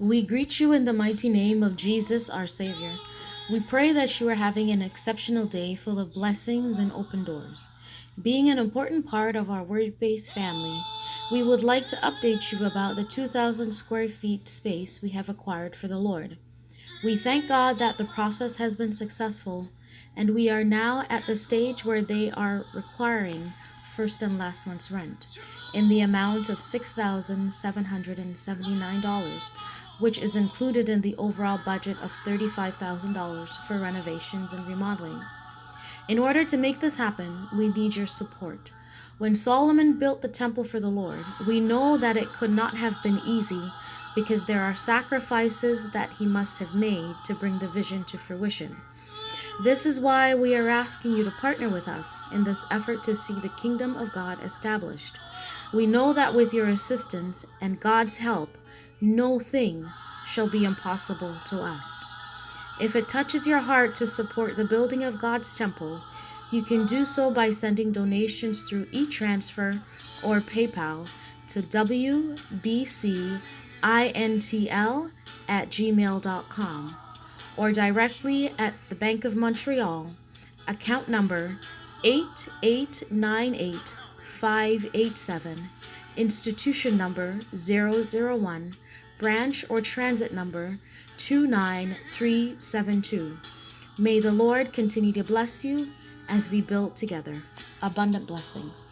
We greet you in the mighty name of Jesus, our Savior. We pray that you are having an exceptional day full of blessings and open doors. Being an important part of our word based family, we would like to update you about the 2,000 square feet space we have acquired for the Lord. We thank God that the process has been successful, and we are now at the stage where they are requiring first and last month's rent in the amount of $6,779, which is included in the overall budget of $35,000 for renovations and remodeling. In order to make this happen, we need your support. When Solomon built the temple for the Lord, we know that it could not have been easy because there are sacrifices that he must have made to bring the vision to fruition. This is why we are asking you to partner with us in this effort to see the kingdom of God established. We know that with your assistance and God's help, no thing shall be impossible to us. If it touches your heart to support the building of God's temple, you can do so by sending donations through e-transfer or PayPal to wbcintl at gmail.com or directly at the Bank of Montreal, account number 8898587, institution number 001, branch or transit number 29372. May the Lord continue to bless you as we build together. Abundant blessings.